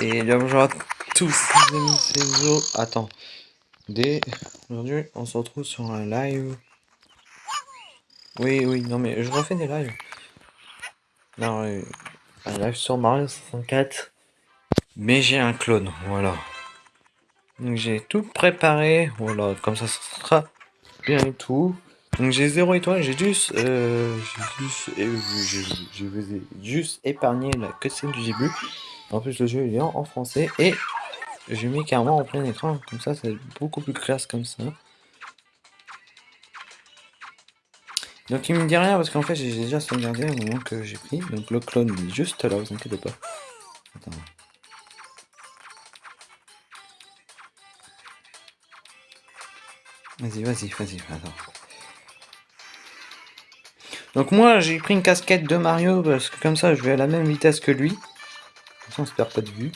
Et bonjour à tous les amis, c'est Zo. Attends. Dès aujourd'hui, on se retrouve sur un live. Oui, oui, non mais je refais des lives. Non, euh, un live sur Mario 64. Mais j'ai un clone, voilà. Donc j'ai tout préparé, voilà, comme ça, ça sera bien et tout. Donc j'ai zéro étoile, j'ai juste, euh, j'ai juste, euh, juste épargné la cutscene du début. En plus, le jeu est en français et je mets carrément en plein écran. Comme ça, c'est beaucoup plus classe comme ça. Donc il me dit rien parce qu'en fait j'ai déjà sauvegardé au moment que j'ai pris. Donc le clone est juste là, vous inquiétez pas. Attends. Vas-y, vas-y, vas-y, attends. Donc moi j'ai pris une casquette de Mario parce que comme ça je vais à la même vitesse que lui on se perd pas de vue.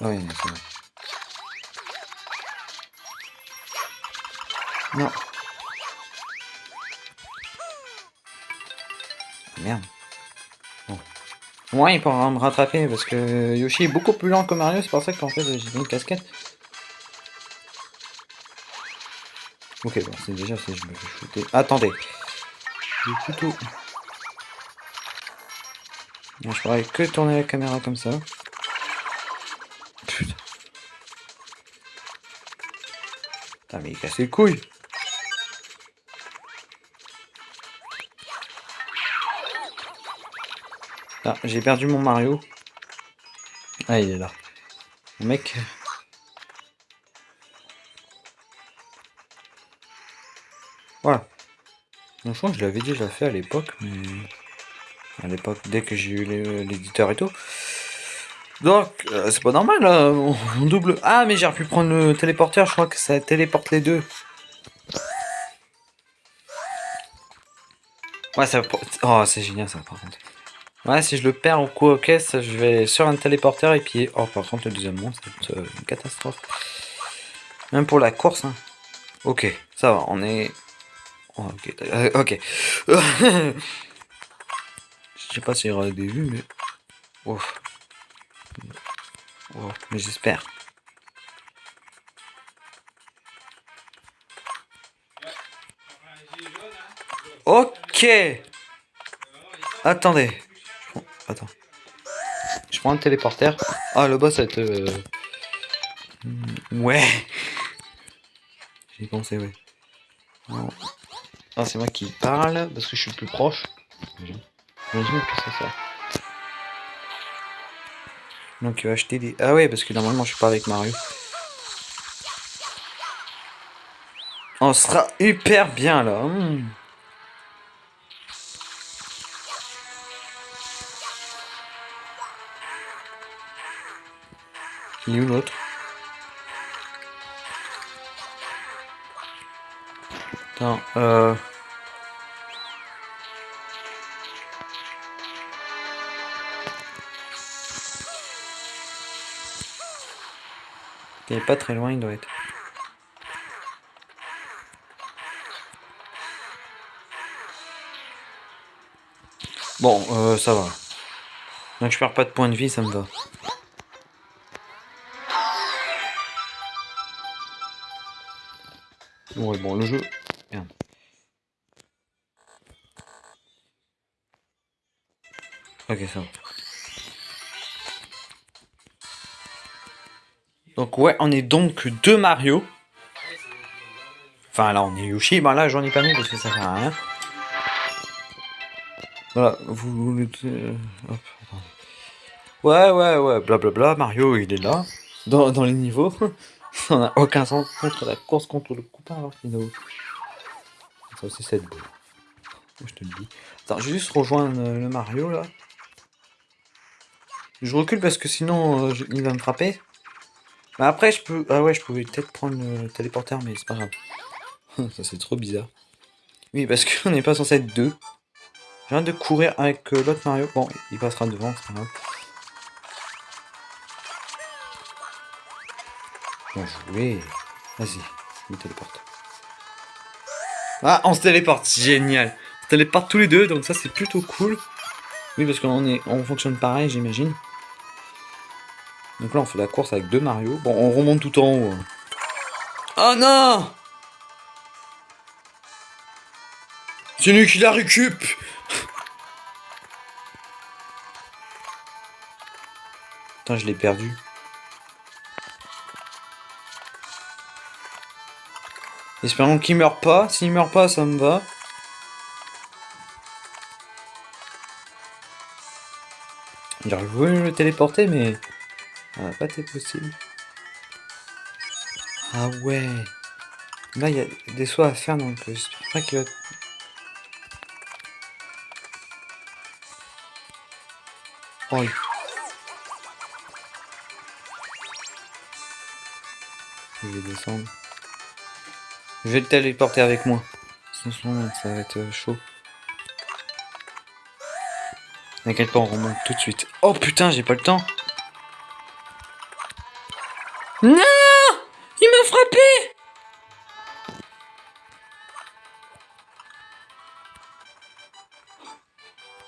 Ah oui, c'est vrai. Non. Merde. Bon. Ouais, il pourra me rattraper parce que Yoshi est beaucoup plus lent que Mario, c'est pour ça qu'en fait j'ai une casquette. Ok, bon, c'est déjà si je me fais shooter. Attendez. J'ai plutôt... Bon, je pourrais que tourner la caméra comme ça. Putain. Putain, mais il casse les couilles. Ah, j'ai perdu mon Mario. Ah, il est là. Mon mec. Voilà. je crois que je l'avais déjà fait à l'époque, mais à l'époque, dès que j'ai eu l'éditeur et tout. Donc, euh, c'est pas normal, là, on, double... Ah, mais j'ai pu prendre le téléporteur, je crois que ça téléporte les deux. Ouais, ça... Oh, c'est génial, ça, par contre. Ouais, si je le perds au coup aux caisses, je vais sur un téléporteur et puis... Oh, par contre, le deuxième monstre, c'est une catastrophe. Même pour la course, hein. Ok, ça va, on est... Oh, ok, euh, ok. Je sais pas s'il y aura des vues, mais... Mais j'espère. Ok Attendez. Attends. Je prends un téléporteur. Ah, le boss va être... Euh, ouais J'ai pensé, ouais. Ah, c'est moi qui parle, parce que je suis plus proche. Donc il va acheter des... Ah ouais, parce que normalement je suis pas avec Mario. On sera hyper bien là. Il est où l'autre? Attends, euh... Il est pas très loin, il doit être. Bon, euh, ça va. Donc je perds pas de points de vie, ça me va. Ouais, bon, le jeu... Merde. Ok, ça va. Donc ouais, on est donc deux Mario. Enfin là, on est Yoshi. Ben là, j'en ai pas mis parce que ça sert à rien. Voilà, vous... Euh, ouais, ouais, ouais, blablabla. Mario, il est là. Dans, dans les niveaux. ça n'a aucun sens contre la course contre le copain alors qu'il Ça aussi, c'est beau. Je te le dis. Attends, je vais juste rejoindre le Mario là. Je recule parce que sinon, euh, il va me frapper. Mais après, je peux... Ah ouais, je pouvais peut-être prendre le téléporteur, mais c'est pas grave. Ça, c'est trop bizarre. Oui, parce qu'on n'est pas censé être deux. Je viens de courir avec euh, l'autre Mario. Bon, il passera devant, c'est pas grave. Bien joué. Vas-y, je téléporte. Ah, on se téléporte, génial. On se téléporte tous les deux, donc ça c'est plutôt cool. Oui, parce qu'on est, on fonctionne pareil, j'imagine. Donc là, on fait la course avec deux Mario. Bon, on remonte tout en haut. Hein. Oh non C'est lui qui la récup Putain, je l'ai perdu. Espérons qu'il meurt pas. S'il meurt pas, ça me va. J'aurais voulu le téléporter, mais ça n'a pas été possible. Ah ouais. Là, il y a des sauts à faire, donc j'espère pas qu'il va... Oh, Je vais descendre. Je vais le téléporter avec moi. Sinon, ça va être chaud. T'inquiète pas, on remonte tout de suite. Oh putain, j'ai pas le temps. Non Il m'a frappé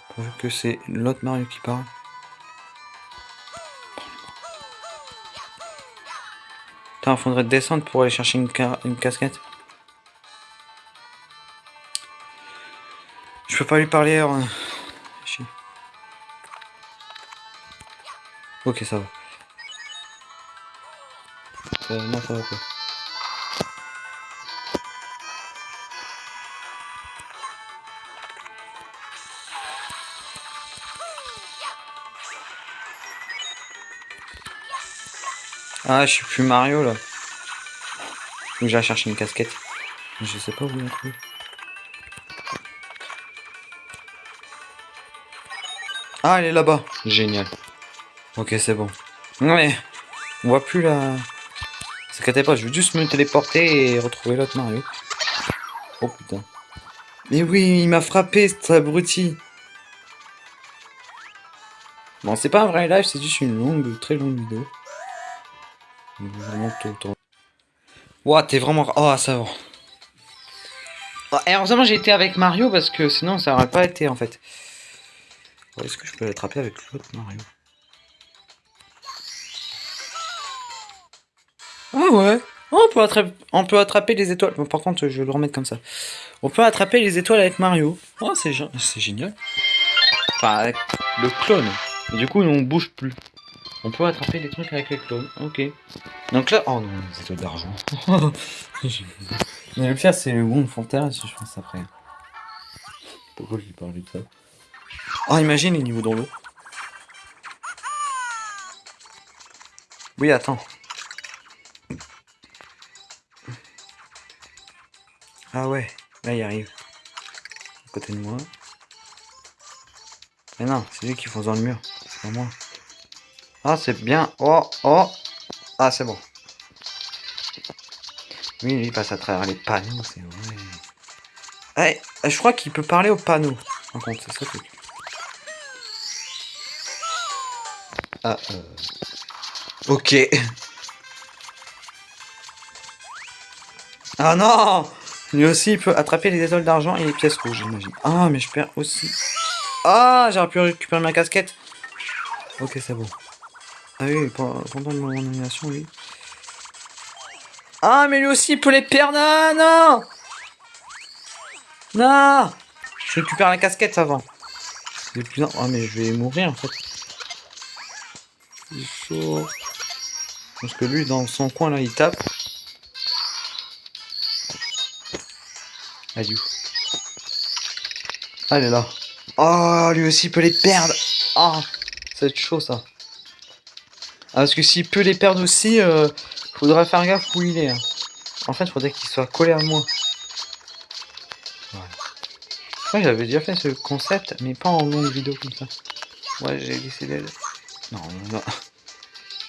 Pourvu que c'est l'autre Mario qui parle. Putain, faudrait descendre pour aller chercher une, une casquette. Je peux pas lui parler. Hein. Ok, ça va. Pas. Ah, je suis plus Mario là. Que j'aille chercher une casquette. Je sais pas où la trouver. Ah, elle est là-bas. Génial. Ok, c'est bon. Ouais, on voit plus la... S'inquiète pas, je veux juste me téléporter et retrouver l'autre Mario. Oh putain. Mais oui, il m'a frappé, cet abruti. Bon, c'est pas un vrai live, c'est juste une longue, très longue vidéo. Vraiment Ouah, t'es vraiment... Oh, ça va. Et heureusement, j'ai été avec Mario parce que sinon, ça aurait pas été en fait. Est-ce que je peux l'attraper avec l'autre Mario? Ouais. On, peut attraper, on peut attraper les étoiles. Bon, par contre, je vais le remettre comme ça. On peut attraper les étoiles avec Mario. Oh, c'est génial. Enfin, avec le clone. du coup, on bouge plus. On peut attraper les trucs avec les clones. Ok. Donc là... Oh non, les étoiles d'argent. Mais le pire, c'est le Wong Fontaine, je pense, après. Pourquoi je lui parle de ça Oh, imagine les niveaux dans l'eau. Oui, attends. Ah ouais, là il arrive. À côté de moi. Mais non, c'est lui qui fonce dans le mur. C'est pas moi. Ah, c'est bien. Oh, oh. Ah, c'est bon. Oui, lui, il passe à travers les panneaux, c'est vrai. Eh, je crois qu'il peut parler aux panneaux. En compte, c'est ça truc. Ah, euh... Ok. Ah non lui aussi, il peut attraper les étoiles d'argent et les pièces rouges, j'imagine. Ah, mais je perds aussi. Ah, j'aurais pu récupérer ma casquette. Ok, c'est bon. Ah oui, pendant mon animation, oui. Ah, mais lui aussi, il peut les perdre. Ah, non Non Je récupère la casquette avant. Ah, mais je vais mourir, en fait. Chaud. Parce que lui, dans son coin, là, il tape. Elle Ah, elle est là. Oh, lui aussi peut les perdre. Ah, oh, ça va être chaud ça. Ah, parce que s'il peut les perdre aussi, euh, faudra faire gaffe où il est. Hein. En fait, faudrait qu'il soit collé à moi. Ouais, j'avais déjà fait ce concept, mais pas en longue vidéo comme ça. Ouais, j'ai décidé de... Non, non.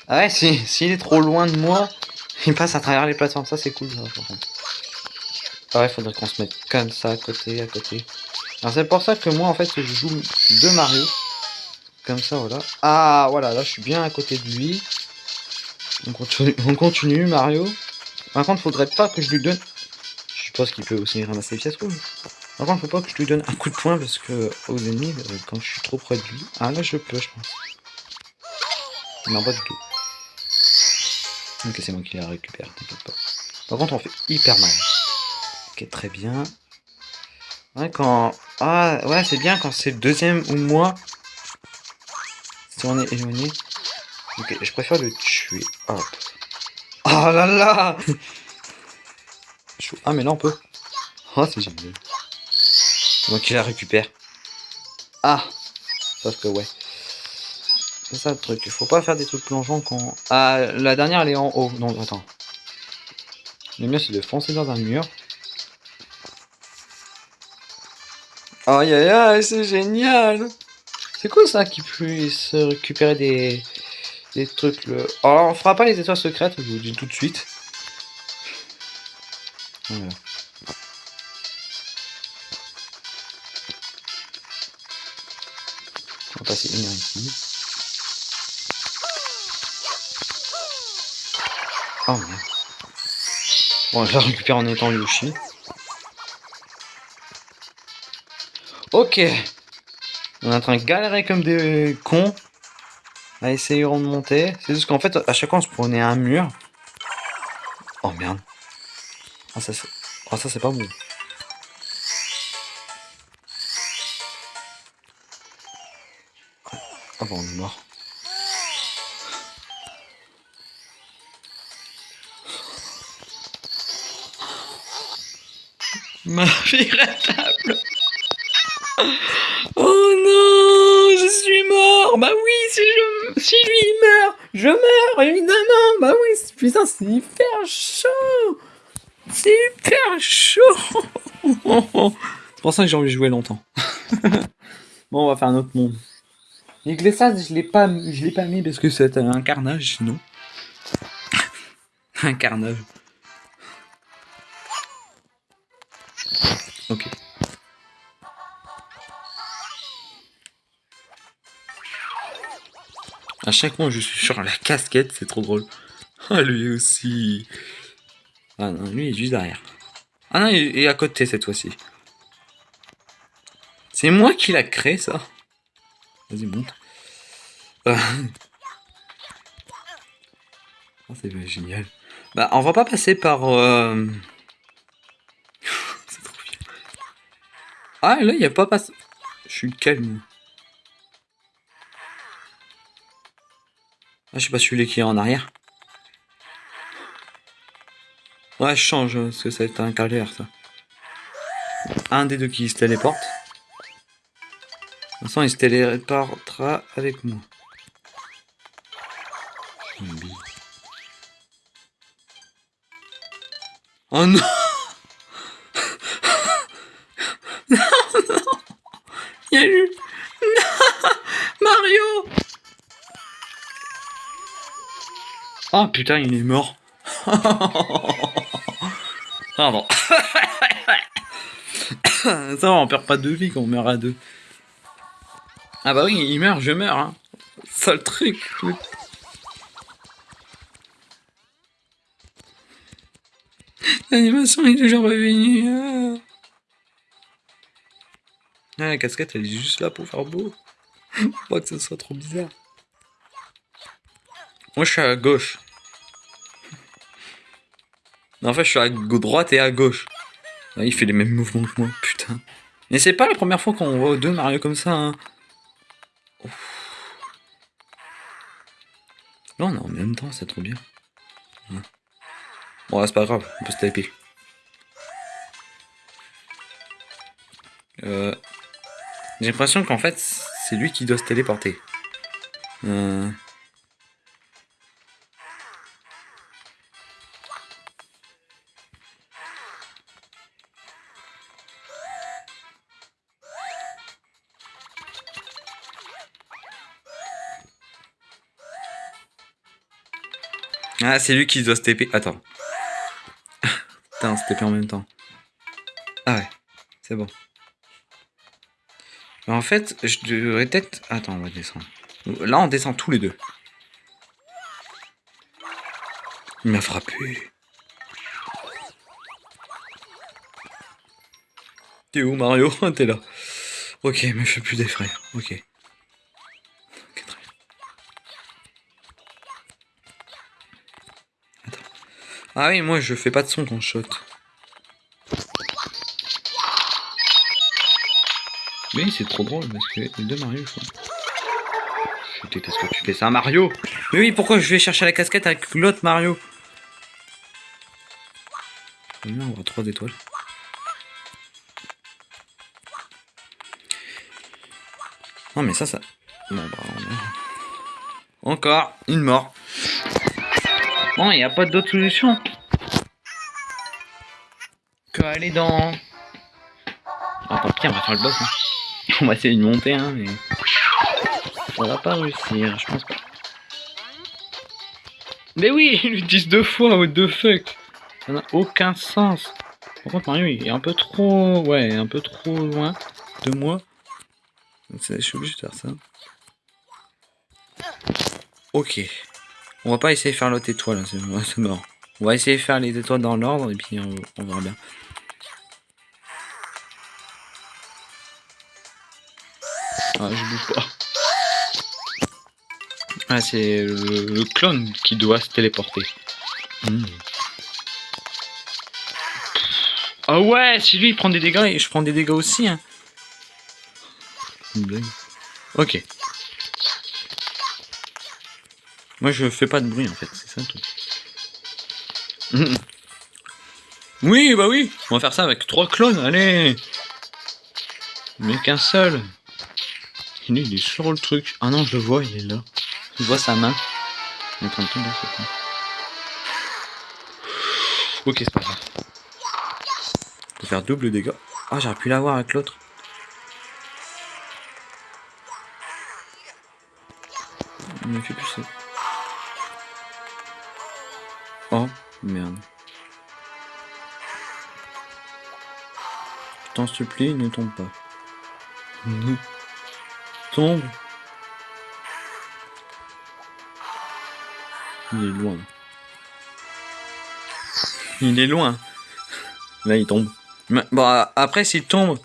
Ah ouais, s'il si, est trop loin de moi, il passe à travers les plateformes. Ça, c'est cool, ça, par contre. Il faudrait qu'on se mette comme ça, à côté, à côté. Alors c'est pour ça que moi, en fait, je joue de Mario. Comme ça, voilà. Ah, voilà, là, je suis bien à côté de lui. On continue, on continue Mario. Par contre, faudrait pas que je lui donne... Je suppose qu'il peut aussi ramasser les pièces rouges. Par contre, faut pas que je lui donne un coup de poing parce que aux ennemis, euh, quand je suis trop près de lui. Ah là, je peux, je pense. Non, pas du tout. Ok, c'est moi qui la récupère, t'inquiète pas. Par contre, on fait hyper mal. Très bien. Ouais, quand... Ah, ouais, c'est bien quand c'est le deuxième ou moi. Si on est éloigné. Ok, je préfère le tuer. Hop. Oh là là Ah, mais là, on peut. Oh, c'est génial. Moi qui la récupère. Ah Parce que, ouais. C'est ça le truc. Il faut pas faire des trucs plongeants quand... Ah, la dernière, elle est en haut. Non, attends. Le mieux, c'est de foncer dans un mur. Aïe aïe aïe, c'est génial C'est cool ça qu'il puisse récupérer des, des trucs. Le... Alors, on fera pas les étoiles secrètes, je vous le dis tout de suite. On va passer une heure ici. Oh merde. Bon, je la récupère en étant Yoshi. Ok. On est en train de galérer comme des cons. À essayer de monter. C'est juste qu'en fait, à chaque fois, on se prenait un mur. Oh merde. Ah, ça, c'est oh, c'est pas bon. Ah bon, on est mort. Ma fille. Oh non, je suis mort. Bah oui, si je, lui meurt, je meurs évidemment. Bah oui, c'est hyper chaud. C'est hyper chaud. c'est pour ça que j'ai envie de jouer longtemps. bon, on va faire un autre monde. Les glissades, je l'ai pas, je l'ai pas mis parce que c'est un carnage, sinon. un carnage. Ok. À chaque fois, je suis sur la casquette, c'est trop drôle. Ah, lui aussi. Ah non, lui, il est juste derrière. Ah non, il est à côté cette fois-ci. C'est moi qui l'a créé, ça. Vas-y, monte. Ah. Oh, c'est génial. Bah, on va pas passer par... Euh... c'est trop bien. Ah, là, il n'y a pas passé... Je suis calme. Ah, je sais pas celui qui est en arrière. Ouais, je change, parce que ça va être un calvaire, ça. Un des deux qui se téléporte. De toute façon, il se téléportera avec moi. Oh non Non, non Il y a eu... Non Mario Oh putain, il est mort. Pardon. Ça va, on perd pas de vie quand on meurt à deux. Ah bah oui, il meurt, je meurs. Hein. Sale truc. L'animation est toujours revenue. Ah, la casquette, elle est juste là pour faire beau. Pas que ce soit trop bizarre. Moi, je suis à gauche. En fait, je suis à droite et à gauche. Ah, il fait les mêmes mouvements que moi, putain. Mais c'est pas la première fois qu'on voit deux Mario comme ça. Hein. Non, non, en même temps, c'est trop bien. Bon, c'est pas grave, on peut se taper. Euh... J'ai l'impression qu'en fait, c'est lui qui doit se téléporter. Euh... Ah, c'est lui qui doit se TP. Attends. Putain, se TP en même temps. Ah ouais, c'est bon. en fait, je devrais peut-être... Attends, on va descendre. Là, on descend tous les deux. Il m'a frappé. T'es où Mario? T'es là. Ok, mais je fais plus des frères. Ok. Ok, Ah oui, moi je fais pas de son quand je saute. Mais c'est trop drôle parce que les deux Mario. Je déteste que tu fais ça, Mario Mais oui, pourquoi je vais chercher la casquette avec l'autre Mario? On va avoir trois étoiles. Non mais ça, ça... Bah, on Encore une mort. Bon, il n'y a pas d'autre solution. Que aller dans... Ah, tant pis, on va faire le boss. hein. On va essayer de monter, hein, mais... Ça va pas réussir, je pense pas. Mais oui, ils lui disent deux fois, what the fuck Ça n'a aucun sens. Par contre, Mario, il est un peu trop... Ouais, un peu trop loin de moi. Je suis obligé de faire ça. Ok. On va pas essayer de faire l'autre étoile, hein, c'est mort. On va essayer de faire les étoiles dans l'ordre et puis on, verra bien. Ah, je bouge pas. Ah, c'est le, clone qui doit se téléporter. Hmm. Ah ouais, si lui il prend des dégâts je prends des dégâts aussi. Hein. Ok. Moi je fais pas de bruit en fait, c'est ça le truc. Mhm. Oui, bah oui, on va faire ça avec trois clones, allez Mais qu'un seul Il est, sur le truc. Ah non, je le vois, il est là. Je vois sa main. Il est en train de tomber. Ok, c'est pas grave. Peut faire double dégâts. Ah, j'aurais pu l'avoir avec l'autre. Me fait plus ça. Oh, merde. Je t'en supplie, ne tombe pas. Ne tombe. Il est loin. Il est loin. Là, il tombe. Mais, bon, a- après, s'il tombe.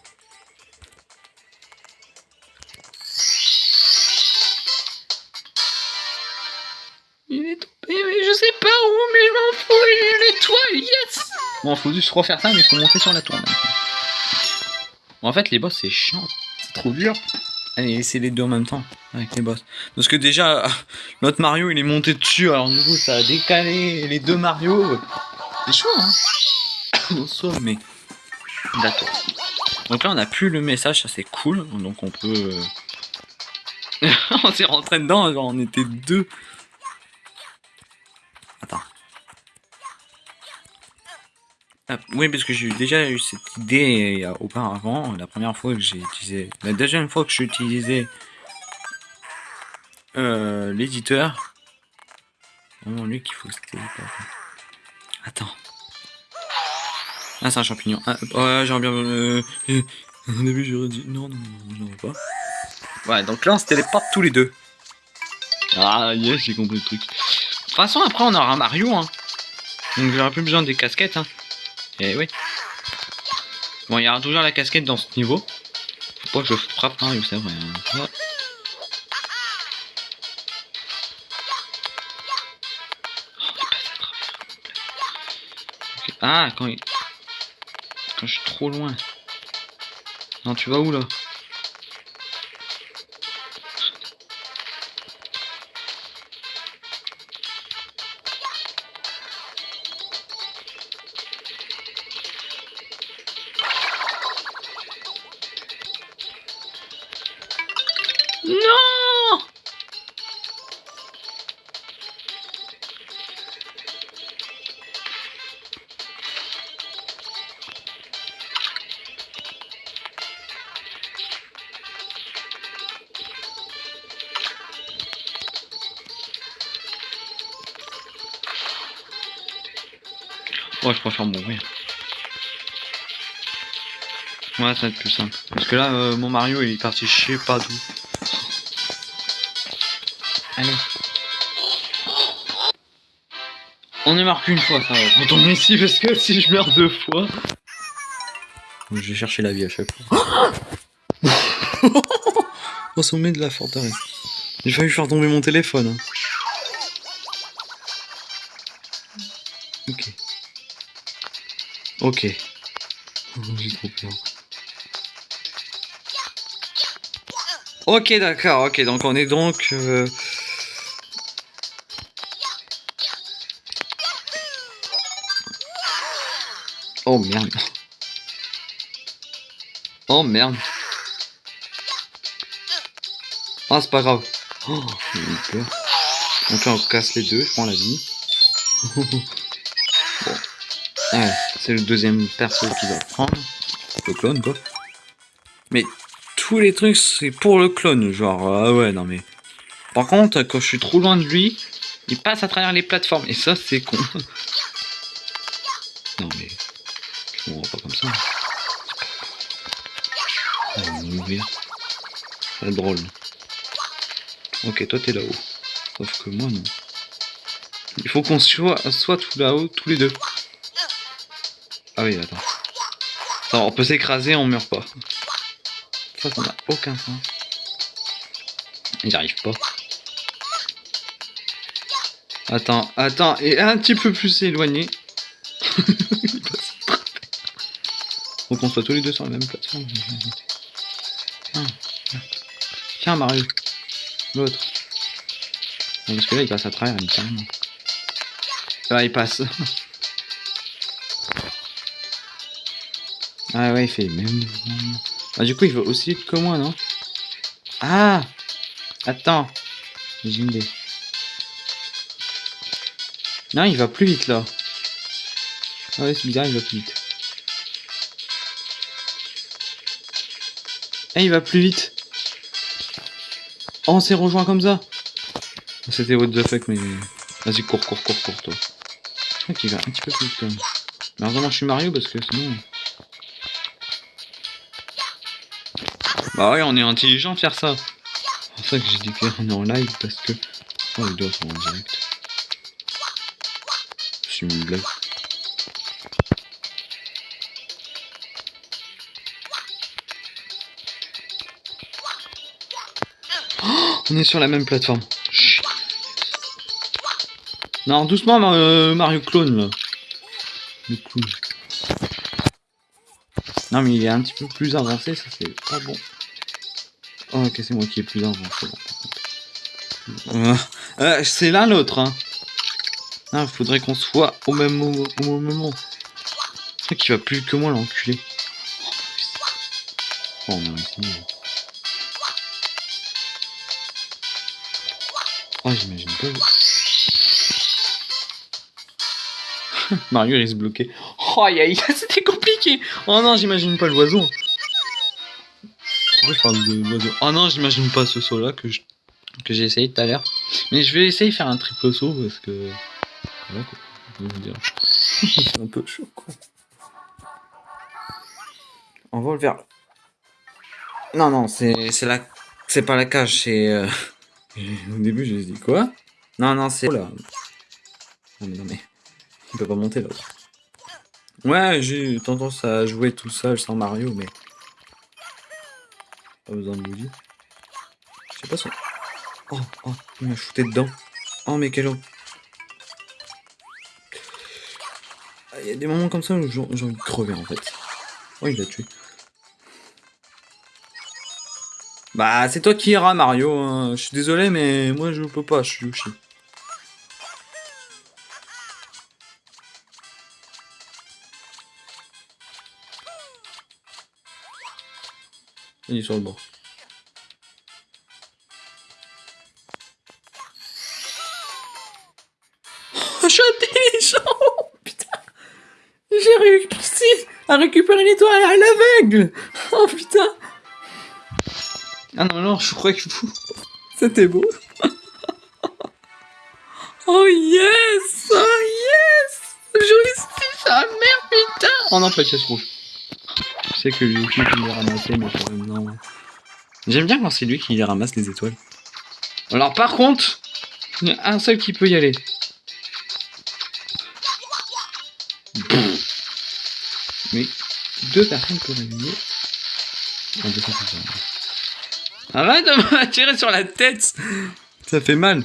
Juste refaire ça, mais il faut monter sur la tour. Bon, en fait, les boss, c'est chiant. C'est trop dur. Allez, c'est les deux en même temps, avec les boss. Parce que déjà, l'autre Mario, il est monté dessus, alors du coup, ça a décalé les deux Mario. C'est chaud, hein soi, mais... D'accord. Donc là, on a plus le message, ça c'est cool. Donc on peut... euh, on s'est rentré dedans, genre on était deux. Ah, oui, parce que j'ai déjà eu cette idée euh, auparavant. La première fois que j'ai utilisé... La deuxième fois que j'ai utilisé euh, l'éditeur. Vraiment lui qu'il faut c'était... Attends. Ah, c'est un champignon. Ah, ouais, j'aurais bien... Euh, au début, j'aurais dit... Non, non, non, non, pas. Ouais, donc là, on se téléporte tous les deux. Ah, yes, j'ai compris le truc. De toute façon, après, on aura Mario, hein. Donc, j'aurai plus besoin des casquettes, hein. Et oui. Bon, il y aura toujours la casquette dans ce niveau. Faut pas que je frappe Mario, c'est vrai. hein. Ouais. Oh. Ah, quand il... Quand je suis trop loin. Non, tu vas où, là? Ouais, ça va être plus simple. Parce que là, euh, mon Mario, il est parti je sais pas d'où. Allez. On est marqué une fois, ça va. On tombe ici parce que si je meurs deux fois. Je vais chercher la vie à chaque fois. Au sommet de la forteresse. J'ai failli faire tomber mon téléphone. hein. Ok. Ok. J'ai trop peur. Ok, d'accord, ok, donc on est donc... euh, Oh merde. Oh merde. Ah, c'est pas grave. Oh. Donc là, on casse les deux, je prends la vie. c'est le deuxième perso qui va prendre. Le clone, quoi. Mais tous les trucs, c'est pour le clone. Genre, ah ouais, non mais. Par contre, quand je suis trop loin de lui, il passe à travers les plateformes. Et ça, c'est con. non mais. On va pas comme ça. Mourir. C'est drôle. Ok, toi t'es là-haut. Sauf que moi non. Il faut qu'on soit, soit tout là-haut, tous les deux. Ah oui. Attends, on peut s'écraser, on meurt pas. Ça, n'a aucun sens. J'y arrive pas. Attends, attends, et un petit peu plus éloigné. Il. Faut qu'on soit tous les deux sur la même plateforme. Tiens, tiens. Mario. L'autre. Parce que là, il passe à travers, littéralement. Là, il passe. ah ouais, il fait même... Ah, du coup, il va aussi vite que moi, non? Ah Attends. J'ai une idée. Non, il va plus vite, là. Ah ouais, c'est bizarre, il va plus vite. Eh, il va plus vite. Oh, on s'est rejoint comme ça. C'était what the fuck, mais... Vas-y, cours, cours, cours, cours, toi. Je crois qu'il va un petit peu plus vite, quand même. Je suis Mario, parce que sinon... Bah ouais, on est intelligent de faire ça. C'est pour ça que j'ai dit qu'on est en live, parce que... Oh, les doigts sont en direct. C'est une blague. Oh, on est sur la même plateforme. Non, doucement, euh, Mario Clone, là. Le clown. Non, mais il est un petit peu plus avancé, ça c'est pas bon. Oh, ok, c'est moi qui est plus par contre. Euh, c'est l'un l'autre, hein. Ah, faudrait qu'on soit au même au même moment. C'est vrai qu'il va plus que moi, l'enculé. Oh, on a réussi. Oh, j'imagine pas. Mario il se bloquer. Oh, aïe, c'était compliqué. Oh non, j'imagine pas l'oiseau. Je parle de Oh non, j'imagine pas ce saut là que je- que j'ai essayé tout à l'heure. Mais je vais essayer de faire un triple saut parce que. Voilà quoi. vous dire. C'est un peu chaud quoi. On vole vers. Non, non, c'est la. C'est pas la cage, c'est. euh, Au début, j'ai dit quoi? Non, non, c'est. Oh là. Non, mais non, mais. Peut pas monter l'autre. Ouais, j'ai tendance à jouer tout seul sans Mario, mais. Pas besoin de Luigi. Je sais pas son. Oh, oh, il m'a shooté dedans. Oh, mais quel. Ah, Il y a des moments comme ça où j'ai j'ai envie de crever en fait. Oh, il l'a tué. Bah, c'est toi qui iras, Mario. hein. Je suis désolé, mais moi je peux pas, je suis Yoshi. Il est sur le bord. Oh, je suis intelligent Putain. J'ai réussi à récupérer l'étoile à l'aveugle. Oh putain. Ah non, non, je crois que vous... C'était beau. Oh yes. Oh yes. Je réussis sa mère, putain. Oh non, pas de pièce rouge. Que lui les mais quand même, non. J'aime bien quand c'est lui qui les ramasse, les étoiles. Alors par contre, il y a un seul qui peut y aller. Mais deux personnes pour réveiller. Arrête de me tirer sur la tête Ça fait mal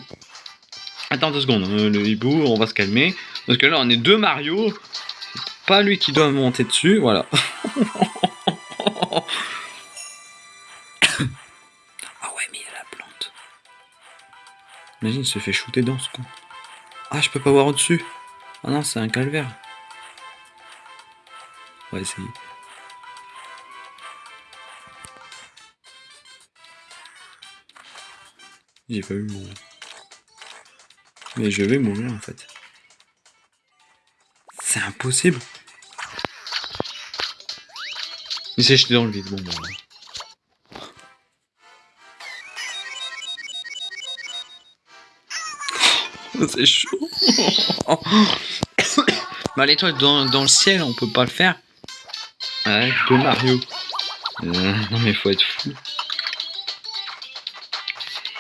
Attends deux secondes, hein, le hibou, on va se calmer. Parce que là, on est deux Mario. Pas lui qui doit monter dessus, voilà. Imagine, il se fait shooter dans ce con. Ah, je peux pas voir au-dessus. Ah non, c'est un calvaire. On va essayer. J'ai pas eu mourir. Mais je vais mourir en fait. C'est impossible. Il s'est jeté dans le vide. Bon, bon. C'est chaud. bah l'étoile dans, dans, le ciel, on peut pas le faire. Avec de Mario. Euh, non mais faut être fou.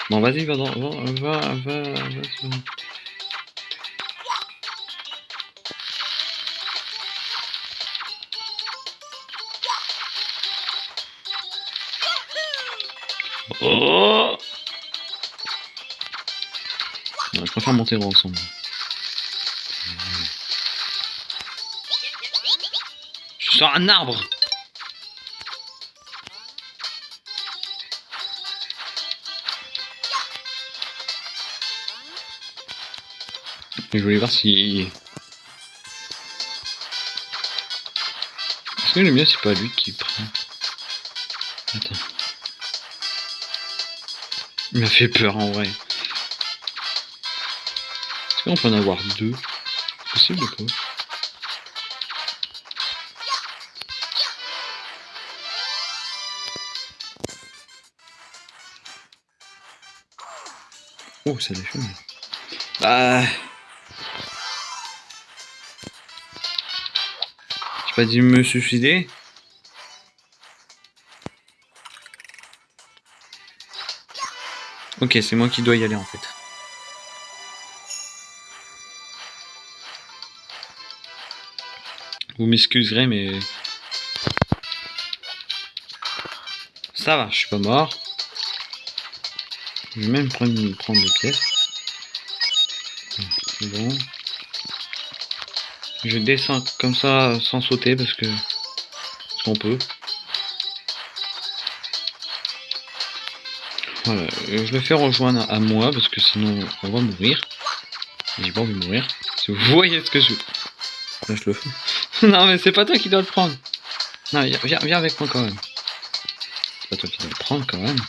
Bon vas-y, va, va, va, va, va. Je préfère monter ensemble. Je suis sur un arbre Je voulais voir si... Est-ce que le mieux c'est pas lui qui prend Attends. Il m'a fait peur en vrai. Est-ce qu'on peut en avoir deux possible ou pas Oh, ça défume. Bah... J'ai pas dit me suicider Ok, c'est moi qui dois y aller en fait. Vous m'excuserez, mais... Ça va, je suis pas mort. Je vais même prendre, prendre des pièces. C'est bon. Je descends comme ça sans sauter parce que... Parce qu'on peut. Voilà, je le fais rejoindre à moi parce que sinon on va mourir. J'ai pas envie de mourir. Si vous voyez ce que je... Là je le fais. non mais c'est pas toi qui dois le prendre. Non, viens, avec moi quand même. C'est pas toi qui dois le prendre quand même.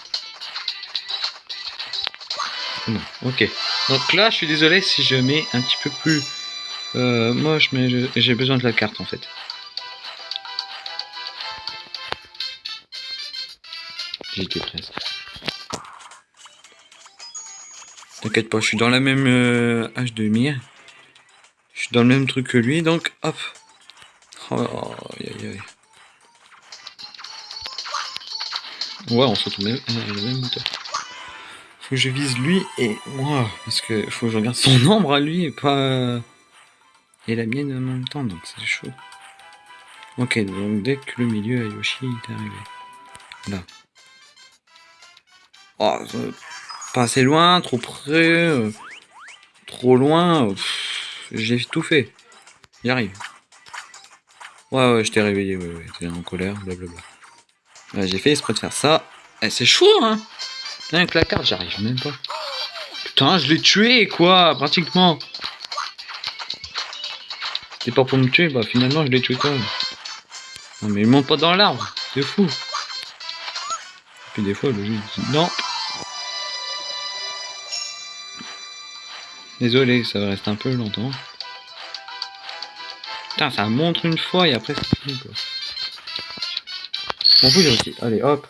Bon, ok. Donc là, je suis désolé si je mets un petit peu plus euh, moche, mais j'ai besoin de la carte en fait. J'étais presque. T'inquiète pas, je suis dans la même euh, âge de mire. Je suis dans le même truc que lui, donc hop. Oh, aïe, aïe. Ouais, on se retrouve le même moteur. Faut que je vise lui et moi, parce que faut que je regarde son ombre à lui et pas... Et la mienne en même temps, donc c'est chaud. Ok, donc dès que le milieu à Yoshi est arrivé. Là. Oh, pas assez loin, trop près, euh, trop loin. J'ai tout fait. J'arrive. Ouais, ouais, je t'ai réveillé, ouais, ouais, t'es en colère, blablabla. Ouais, j'ai fait exprès de faire ça. Eh, c'est chaud, hein Avec la carte, j'arrive même pas. Putain, je l'ai tué, quoi, pratiquement. C'est pas pour me tuer, bah finalement, je l'ai tué quand même. Non, mais il monte pas dans l'arbre, c'est fou. Et puis des fois, le jeu dit non, Désolé, ça va rester un peu longtemps. Putain, ça montre une fois et après c'est fini quoi. On peut aussi. Allez, hop.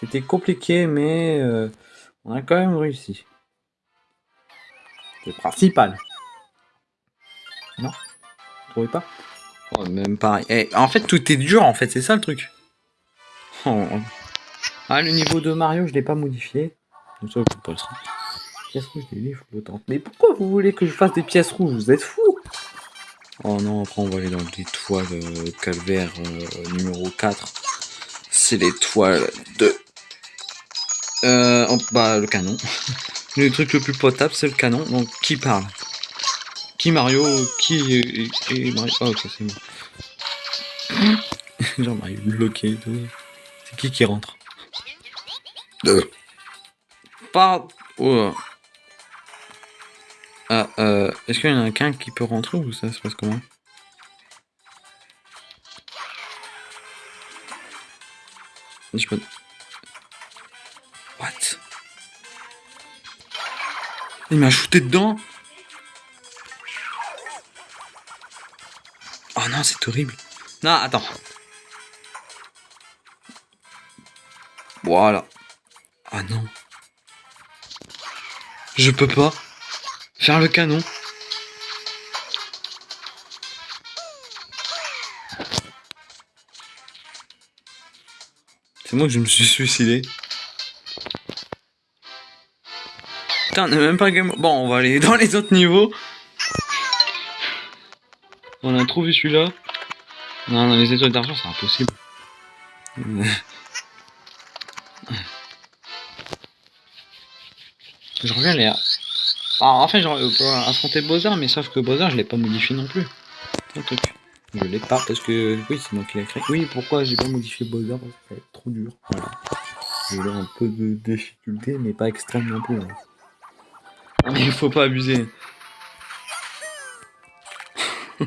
C'était compliqué, mais euh, on a quand même réussi. C'est principal. Non? Vous trouvez pas? Oh, Même pareil. Eh, en fait, tout est dur, en fait, c'est ça le truc. Oh. Ah, le niveau de Mario, je l'ai pas modifié. Mais pourquoi vous voulez que je fasse des pièces rouges? Vous êtes fous Oh non, après on va aller dans l'étoile euh, calvaire euh, numéro 4. C'est l'étoile de... Euh, bah le canon. le truc le plus potable c'est le canon. Donc qui parle? Qui Mario? Qui et, Mario? Oh ok c'est moi. Genre Mario bloqué. C'est qui qui rentre? Deux. Pas... Oh. Ah, euh, est-ce qu'il y en a qu'un qui peut rentrer ou ça se passe comment? Je peux... What? Il m'a shooté dedans Oh non, c'est horrible. Non, attends. Voilà. Ah non. Je peux pas. Faire le canon. C'est moi que je me suis suicidé. Putain, on n'est même pas game. Bon, on va aller dans les autres niveaux. On a trouvé celui-là. Non, dans les étoiles d'argent, c'est impossible. Je reviens les en fait, j'aurais affronter Bowser, mais sauf que Bowser, je l'ai pas modifié non plus. Je l'ai pas parce que oui, c'est moi qui l'ai créé. Oui, pourquoi j'ai pas modifié Bowser? Parce que c'est trop dur. Voilà. J'ai un peu de difficulté, mais pas extrême non plus. Hein. Mais il faut pas abuser.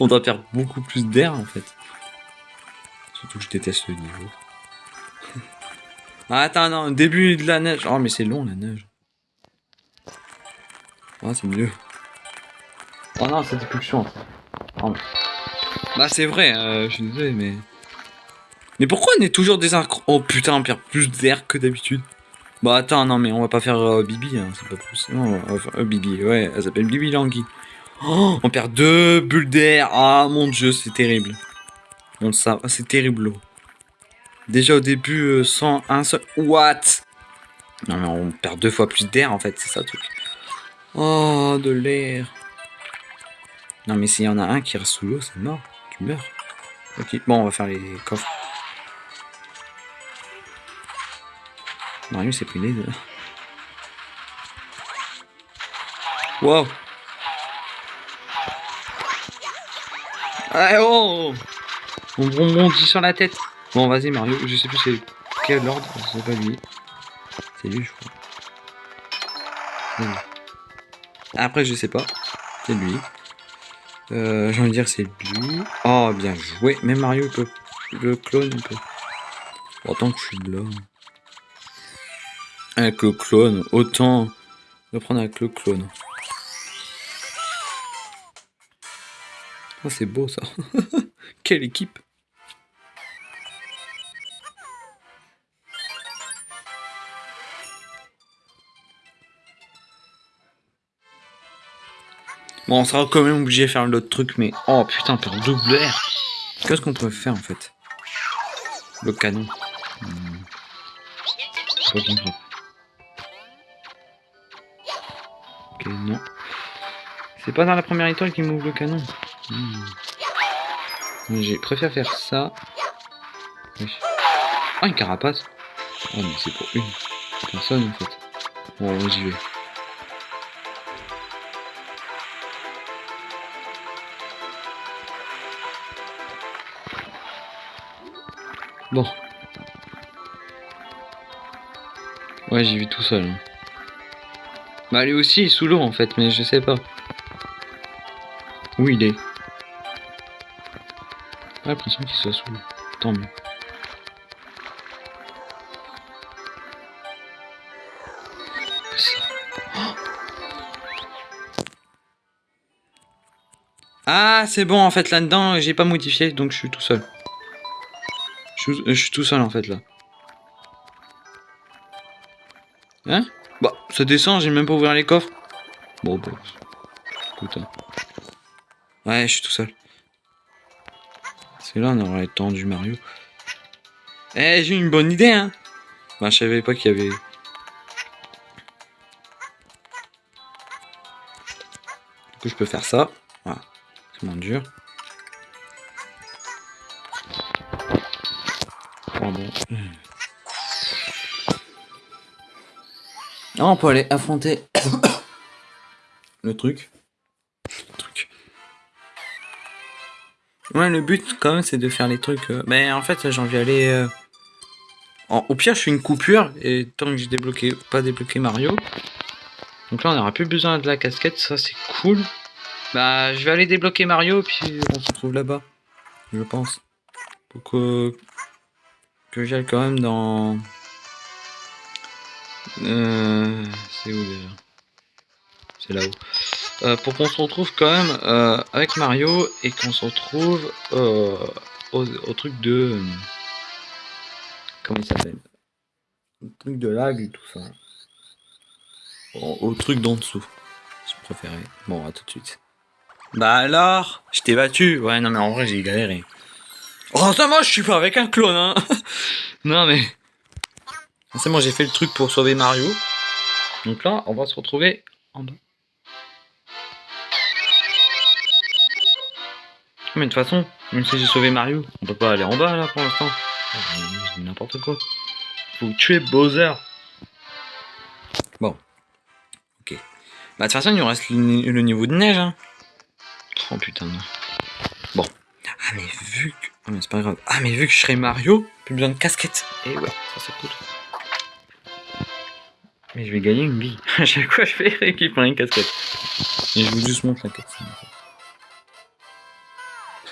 On doit perdre beaucoup plus d'air en fait. Surtout que je déteste le niveau. ah, attends, non, début de la neige. Oh, mais c'est long la neige. Ah, c'est mieux. Oh non, c'est plus chiant. Bah, c'est vrai, euh, je suis désolé, mais. Mais pourquoi on est toujours des Oh putain, on perd plus d'air que d'habitude. Bah, attends, non, mais on va pas faire euh, Bibi, hein, c'est pas possible. Non, euh, Bibi, ouais, elle s'appelle Bibi Langui. Oh, on perd deux bulles d'air. Ah, mon dieu, c'est terrible. Bon, ça, c'est terrible. Déjà au début, sans un seul. What? Non, mais on perd deux fois plus d'air en fait, c'est ça le truc. Oh, de l'air. Non, mais s'il y en a un qui reste sous l'eau, c'est mort. Tu meurs. Ok, bon, on va faire les coffres. Mario s'est pris deux. Wow. Ah, oh On rebondit sur la tête. Bon, vas-y, Mario. Je sais plus c'est quel ordre. C'est pas lui. C'est lui, je crois. Après, je sais pas. C'est lui. Euh, J'ai envie de dire c'est lui. Oh, bien joué. Même Mario peut le clone un peu. Autant que je suis de là. Avec le clone, autant le prendre avec le clone. Oh, c'est beau ça. Quelle équipe. Bon, on sera quand même obligé de faire l'autre truc, mais... Oh putain, pour double R Qu'est-ce qu'on peut faire en fait? Le canon. Hmm. Ok, non. C'est pas dans la première étoile qui m'ouvre le canon. Hmm. J'ai préféré faire ça. Oh, une carapace. Oh, mais c'est pour une personne en fait. Bon, j'y vais. Bon. Ouais, j'ai vu tout seul. Hein. Bah lui aussi, sous l'eau en fait, mais je sais pas. Où il est? Pas l'impression qu'il soit sous l'eau. Tant mieux. Ah, c'est bon, en fait, là-dedans, j'ai pas modifié, donc je suis tout seul. Je, suis tout seul en fait là. Hein? Bah, ça descend, j'ai même pas ouvert les coffres. Bon, bah. Putain. Ouais, je suis tout seul. C'est là, on aurait tendu Mario. Eh, j'ai une bonne idée, hein. Bah, je savais pas qu'il y avait. Du coup, je peux faire ça. Voilà. Mon dur. Ah, on peut aller affronter le truc. Le. Ouais, le but quand même c'est de faire les trucs. euh, Mais en fait, j'ai envie d'aller. euh, en- Au pire, je fais une coupure et tant que j'ai débloqué, pas débloqué Mario. Donc là, on n'aura plus besoin de la casquette, ça c'est cool. Bah, je vais aller débloquer Mario puis on se retrouve là-bas, je pense. Que que j'aille quand même dans. Euh, c'est où déjà? C'est là-haut. Euh, pour qu'on se retrouve quand même euh, avec Mario et qu'on se retrouve au, au truc de. Comment il s'appelle? Le truc de lag et tout ça. Au, au truc d'en dessous. Si je préférais. Bon, à tout de suite. Bah alors? Je t'ai battu Ouais, non, mais en vrai, j'ai galéré. Oh, ça, moi, je suis pas avec un clone, hein Non, mais. C'est j'ai fait le truc pour sauver Mario. Donc là, on va se retrouver en bas. Mais de toute façon, même si j'ai sauvé Mario, on peut pas aller en bas là pour l'instant. N'importe quoi. Faut tuer Bowser. Bon. Ok. Bah de toute façon, il nous reste le niveau de neige. Hein. Oh putain. non. Bon. Ah mais vu que... Mais c'est pas grave. Ah mais vu que je serai Mario, plus besoin de casquette. Et ouais, ça c'est cool. Mais je vais gagner une vie. À chaque fois, je fais récupérer une casquette. Et je vous juste montre la casquette.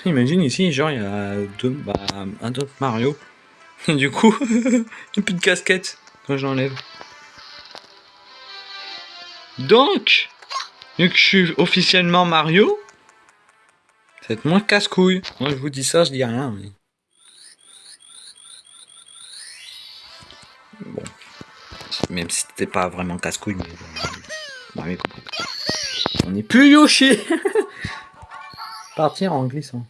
Imagine ici, genre, il y a deux, bah, un autre Mario. Et du coup, il n'y a plus de casquette quand je l'enlève. Donc, vu que je suis officiellement Mario, c'est moins casse-couille. Moi, je vous dis ça, je dis rien. Mais... Bon. Même si c'était pas vraiment casse-couille, mais bon, compris. On est plus Yoshi Partir en glissant.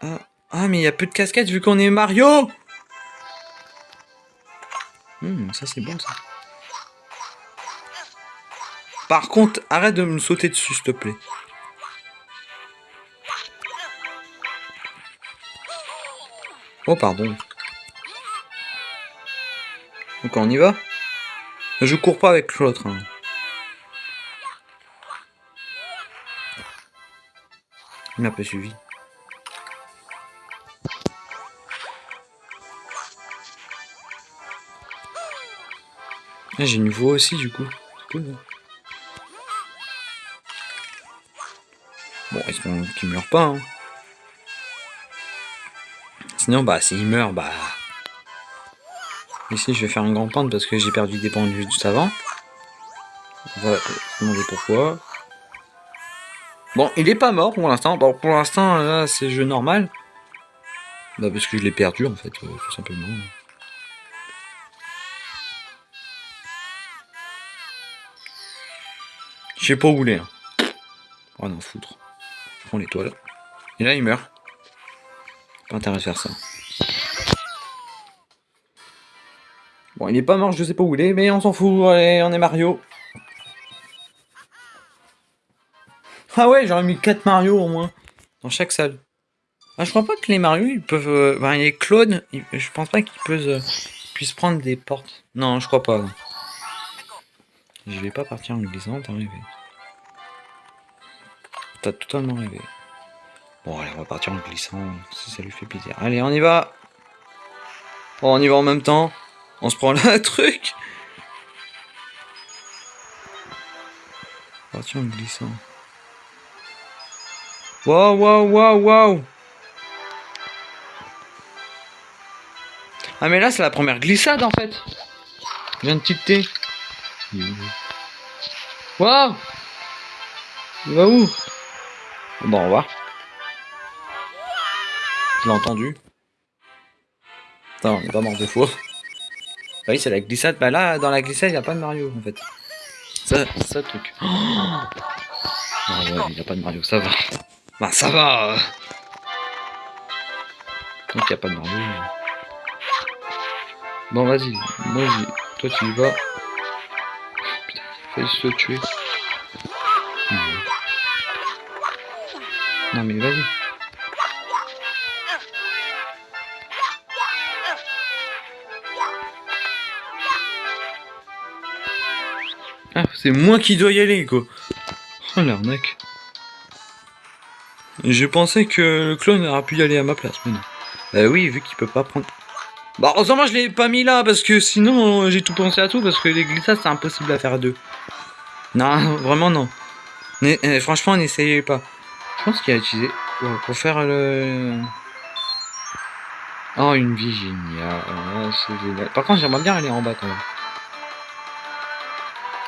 Ah, ah mais il y a plus de casquettes vu qu'on est Mario Hmm, ça c'est bon ça. Par contre, arrête de me sauter dessus s'il te plaît. Oh pardon. Donc on y va? Je cours pas avec l'autre. hein. Il m'a pas suivi. Ah, J'ai une voix aussi du coup. Hein. Bon, est-ce qu'on qu'il meurt pas hein? Sinon, bah, s'il meurt, bah. Ici, je vais faire un grand pente parce que j'ai perdu des vue juste avant. On va demander pourquoi. Bon, il est pas mort pour l'instant. Pour l'instant, là, c'est jeu normal. Bah, parce que je l'ai perdu, en fait, euh, tout simplement. Je sais pas où il est. hein. Oh non, foutre. Je prends l'étoile. Et là, il meurt. Pas intérêt de faire ça. Bon, il est pas mort, je sais pas où il est, mais on s'en fout. Allez, on est Mario. Ah ouais, j'aurais mis 4 Mario au moins. Dans chaque salle. Ah, je crois pas que les Mario, ils peuvent... euh, Enfin, les clones, je pense pas qu'ils euh, puissent prendre des portes. Non, je crois pas. Je vais pas partir en glissant, t'as rêvé. T'as totalement rêvé. Bon, allez, on va partir en glissant, si ça lui fait plaisir. Allez, on y va Bon, on y va en même temps. On se prend là un truc Partir en glissant. Waouh, waouh, waouh, waouh Ah mais là c'est la première glissade en fait Je viens de tilter. Waouh Il va où? Bon, on va. Je l'ai entendu. Attends, on est pas mort de fois. Bah oui, c'est la glissade. Bah là, dans la glissade, il n'y a pas de Mario en fait. Ça, c'est ça le truc. Oh ah ouais, il n'y a pas de Mario, ça va. Bah ça va. Donc il n'y a pas de Mario. Bon, vas-y. J'y... Toi, tu y vas. Putain, il failli se tuer. Non mais vas-y. C'est moi qui dois y aller, quoi. Oh l'arnaque. Je pensais que le clone aurait pu y aller à ma place, mais non. Bah oui, vu qu'il peut pas prendre... Bah heureusement je l'ai pas mis là, parce que sinon j'ai tout pensé à tout, parce que les glissades c'est impossible à faire à deux. Non, vraiment non. Euh, franchement, n'essayez pas. Je pense qu'il a utilisé pour faire le... Oh, une vie géniale. Par contre, j'aimerais bien aller en bas quand même.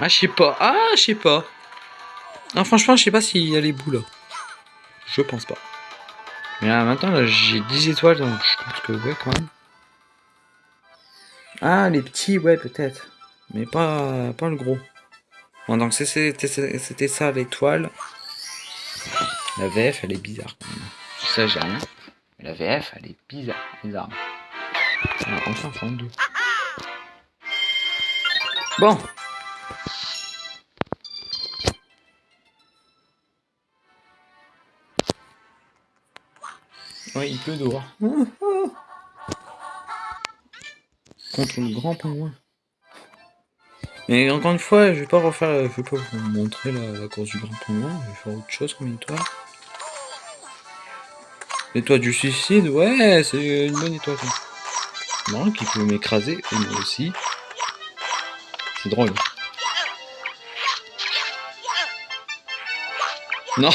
Ah, je sais pas. Ah, je sais pas. Ah, franchement, je sais pas s'il y a les là. Je pense pas. Mais là, maintenant, j'ai 10 étoiles, donc je pense que ouais, quand même. Ah, les petits, ouais, peut-être. Mais pas, pas le gros. Bon, donc c'était ça l'étoile. La VF, elle est bizarre. Ça, j'ai rien. La VF, elle est bizarre. Bizarre. Enfin, deux. Bon. Ouais, il pleut dehors. Contre le grand pingouin. Mais encore une fois, je vais pas refaire, je vais pas vous montrer la, course du grand pingouin, je vais faire autre chose comme étoile. L'étoile du suicide, ouais, c'est une bonne étoile. Non, qui peut m'écraser, et moi aussi. C'est drôle. Non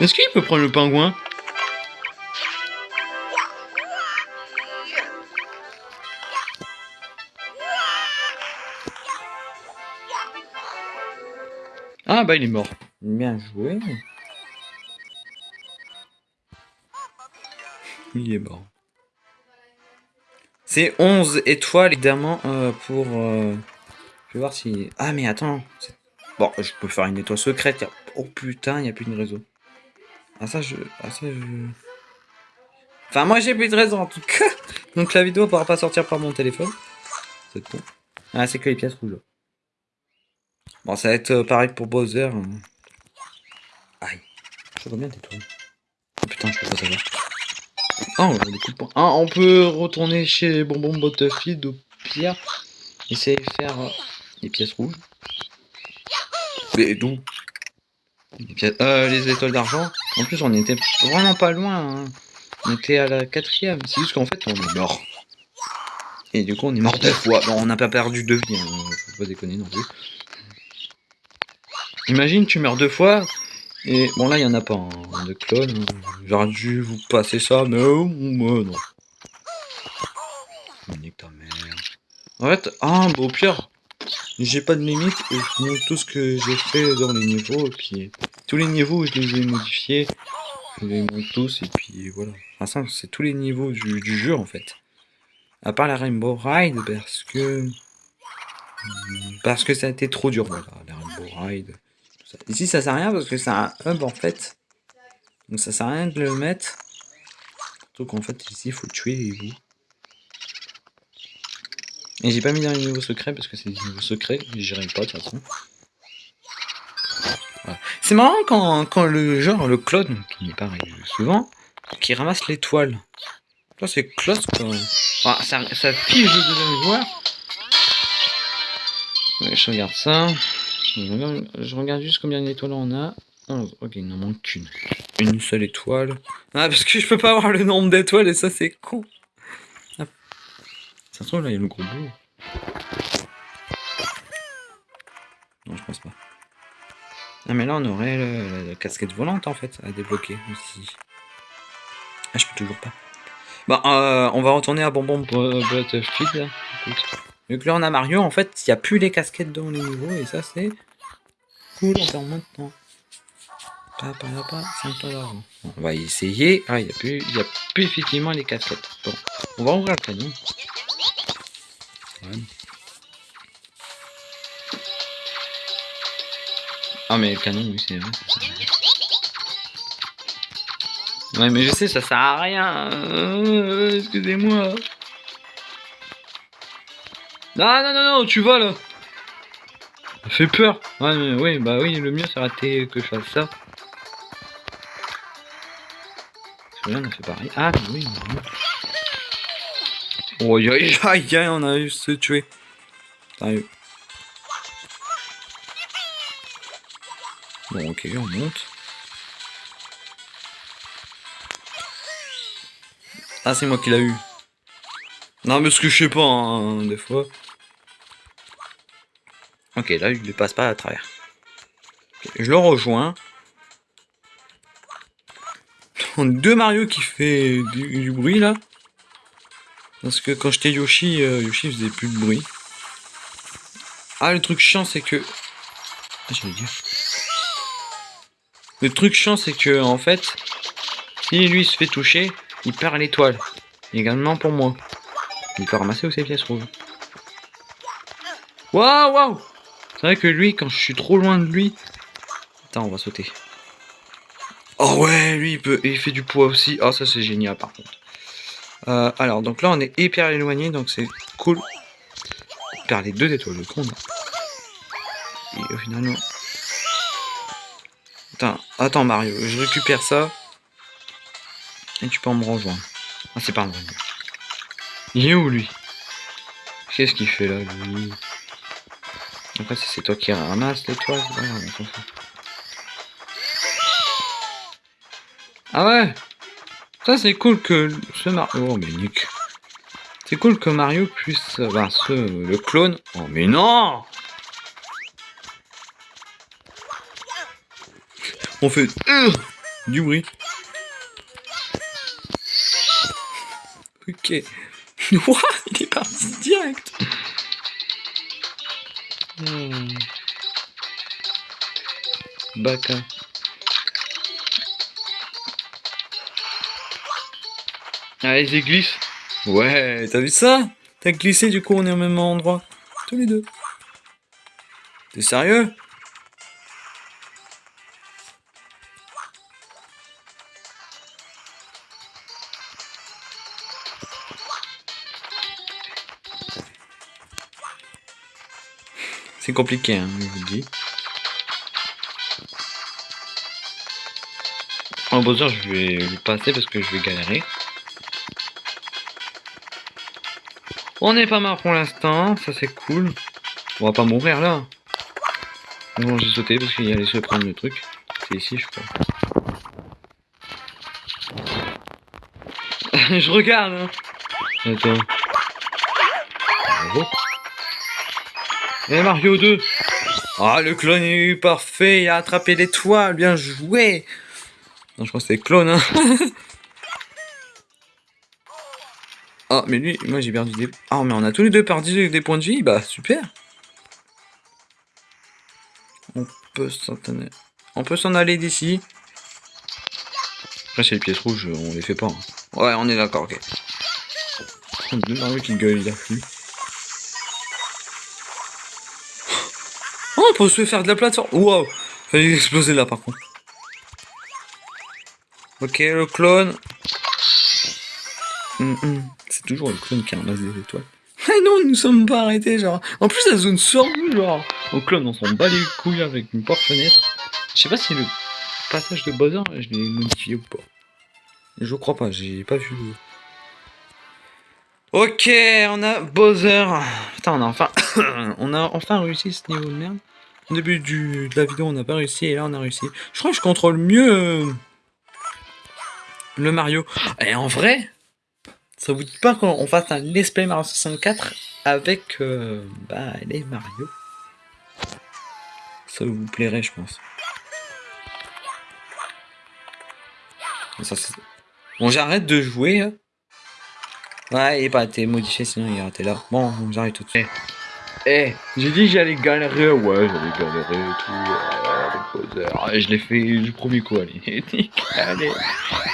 Est-ce qu'il peut prendre le pingouin? Ah bah il est mort. Bien joué. Il est mort. C'est 11 étoiles évidemment euh, pour... Euh, je vais voir si... Ah mais attends. Bon, je peux faire une étoile secrète. Oh putain, il n'y a plus de réseau. Ah ça je... Ah ça je... Enfin moi j'ai plus de réseau en tout cas. Donc la vidéo ne pourra pas sortir par mon téléphone. C'est bon. Ah c'est que les pièces rouges. Bon, ça va être euh, pareil pour Bowser. Hein. Aïe. Je vois bien tes tours. Oh putain, je peux pas savoir. Oh, les coups de poing. Ah, on peut retourner chez Bonbon Butterfield au pire. Essayer de faire euh, les pièces rouges. Mais les, euh, les étoiles d'argent. En plus, on était vraiment pas loin. Hein. On était à la quatrième. C'est juste qu'en fait, on est mort. Et du coup, on est mort deux fois. Bon, on n'a pas perdu deux vies. Hein. Faut pas déconner non plus. Imagine, tu meurs deux fois, et bon là, il en a pas hein, de clone. J'aurais dû vous passer ça, mais oh, moi, non. Nique ta mère. En fait, ah, bon, pire, j'ai pas de limite, et je montre tout ce que j'ai fait dans les niveaux, et puis tous les niveaux, je les ai modifiés, je les montre tous, et puis voilà. Enfin, c'est tous les niveaux du, jeu, en fait. À part la Rainbow Ride, parce que... Parce que ça a été trop dur, voilà, la Rainbow Ride. Ici, ça sert à rien parce que c'est un hub en fait. Donc ça sert à rien de le mettre. Surtout qu'en fait, ici, il faut tuer les bouts. Et j'ai pas mis dans les niveaux secrets parce que c'est des niveaux secrets. J'irai pas de toute façon. C'est marrant quand, quand, le genre, le clone, qui n'est pas souvent, qui ramasse l'étoile. Là, c'est close quand même. ça, ça le deuxième joueur. je regarde ça. Je regarde, juste combien d'étoiles on a. 11. Ok, il n'en manque qu'une. Une seule étoile. Ah, parce que je peux pas avoir le nombre d'étoiles et ça, c'est con. Là, il y a le gros bout. Non, je pense pas. Ah, mais là, on aurait la, casquette volante, en fait, à débloquer aussi. Ah, je peux toujours pas. Bon, euh, on va retourner à Bonbon Battlefield. Écoute. Vu que là on a Mario, en fait, il n'y a plus les casquettes dans les niveaux, et ça c'est cool maintenant. Pas, pas, pas, 5 d'argent. on va essayer. Ah, il n'y a, plus, y a plus effectivement les casquettes. Bon, on va ouvrir le canon. Ah, mais le canon, oui, c'est vrai. Ouais, mais je sais, ça sert à rien. Euh, excusez-moi. Non, non, non, non, tu vas là. Ça fait peur. Ouais, mais, oui, bah oui, le mieux, c'est rater que je fasse ça. Celui-là, on a fait pareil. Ah, oui, Oh, aïe, aïe, aïe, on a eu se tuer. Bon, ok, on monte. Ah, c'est moi qui l'a eu. Non, parce que je sais pas, hein, des fois. Ok, là, il ne passe pas à travers. je le rejoins. Deux Mario qui fait du, bruit, là. Parce que quand j'étais Yoshi, euh, Yoshi faisait plus de bruit. Ah, le truc chiant, c'est que... Ah, j'allais dire... Le truc chiant, c'est que, en fait, si lui se fait toucher, il perd l'étoile. Également pour moi. Il peut ramasser aussi les pièces rouges. Waouh, waouh C'est vrai que lui, quand je suis trop loin de lui... Attends, on va sauter. Oh ouais, lui, il, peut, il fait du poids aussi. Oh, ça, c'est génial, par contre. Euh, alors, donc là, on est hyper éloigné, donc c'est cool. On perd les deux étoiles, le con. Et au final. Attends, Mario, je récupère ça. Et tu peux me rejoindre. Ah, c'est pas un Il est où, lui? Qu'est-ce qu'il fait, là, lui? Après, c'est toi qui ramasse l'étoile. Ah ouais? Ça, c'est cool que ce Mario... Oh, mais Nick. C'est cool que Mario puisse... Ben, ce... Le clone... Oh, mais non On fait... Euh, du bruit. Ok. What Il est parti direct. Hmm. Allez, j'ai glisse. Ouais, t'as vu ça? T'as glissé, du coup on est au même endroit. Tous les deux. T'es sérieux? C'est compliqué, hein, je vous le dis. En Bowser, je vais le passer parce que je vais galérer. On n'est pas mort pour l'instant, ça c'est cool. On va pas mourir là. Bon, j'ai sauté parce qu'il allait se prendre le truc. C'est ici, je crois. je regarde. Hein. Attends. Et Mario 2 Ah, le clone est parfait, il a attrapé l'étoile, bien joué Non, je crois que c'est clone, hein Ah, mais lui, moi j'ai perdu des... Ah, mais on a tous les deux perdu des points de vie, bah super On peut s'en On peut s'en aller d'ici. Après, c'est les pièces rouges, on les fait pas. Hein. Ouais, on est d'accord, ok. Deux Mario qui gueule, a fui. Oh, on peut se faire de la plateforme. Wow. Fallait exploser là par contre. Ok, le clone. Mm, mm. C'est toujours le clone qui ramasse des étoiles. Ah non, nous sommes pas arrêtés, genre. En plus, la zone sort genre. Au clone, on s'en bat les couilles avec une porte-fenêtre. Je sais pas si le passage de Bowser, je l'ai modifié ou pas. Je crois pas, j'ai pas vu. Ok, on a Bowser. Putain, on a enfin, on a enfin réussi ce niveau de merde. Au début du, de la vidéo, on n'a pas réussi et là, on a réussi. Je crois que je contrôle mieux euh, le Mario. Et en vrai, ça vous dit pas qu'on fasse un Let's Play Mario 64 avec euh, bah, les Mario? Ça vous plairait, je pense. bon, j'arrête de jouer. Hein. Ouais, il pas été modifié, sinon il aurait été là. Bon, j'arrête tout de suite. Eh, j'ai dit j'allais galérer, ouais, j'allais galérer et tout, euh, je l'ai fait du premier coup, allez, allez,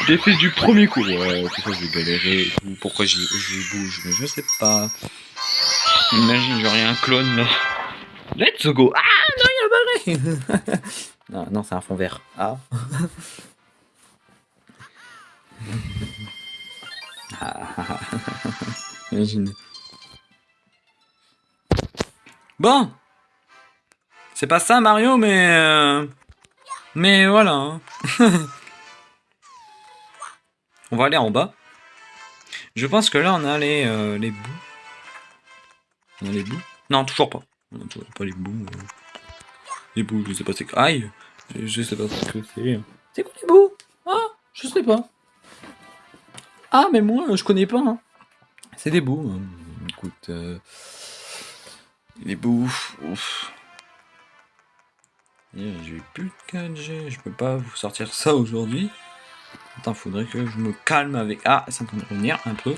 je l'ai fait du premier coup, ouais, je vais galérer et tout, pourquoi je, bouge, mais je sais pas. Imagine, j'aurais un clone, là. Let's go Ah, non, il a barré Non, non, c'est un fond vert. Ah. Imagine. Bon. C'est pas ça Mario, mais... Euh, mais voilà. Hein. On va aller en bas. Je pense que là, on a les, euh, les bouts. On a les bouts Non, toujours pas. On a toujours pas les bouts. euh. Les bouts, je sais pas c'est. Aïe Je sais pas ce que c'est. C'est quoi les bouts? Ah Je sais pas. Ah, mais moi, je connais pas. hein. C'est des bouts. hein. Écoute. Euh, Les bouts. Ouf. J'ai plus de 4G. Je peux pas vous sortir ça aujourd'hui. Attends, faudrait que je me calme avec. Ah, train de revenir un peu.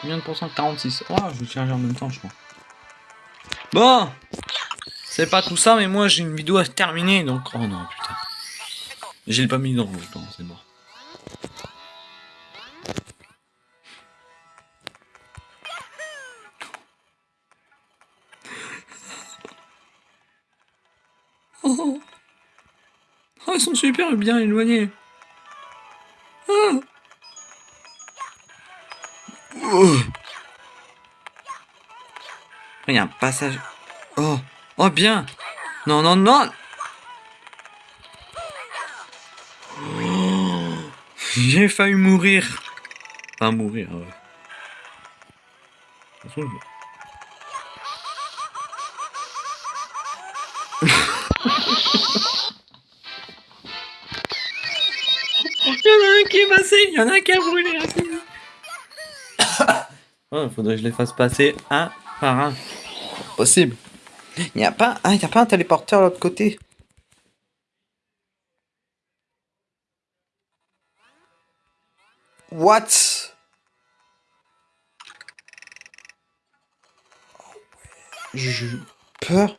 Combien de pourcents 46. Oh, je vais charger en même temps, je crois. Bon C'est pas tout ça, mais moi j'ai une vidéo à terminer donc. Oh non, putain. J'ai pas mis dans le temps, c'est mort. Oh, ils sont super bien éloignés. Oh. Il y a un passage. Oh, oh bien. Non, non, non. Oh. J'ai failli mourir. Enfin, mourir. Qui est passé, il y en a un qui a brûlé. oh, faudrait que je les fasse passer un par un. Possible. Il n'y a pas, ah, il y a pas un téléporteur de l'autre côté. What? J'ai eu peur.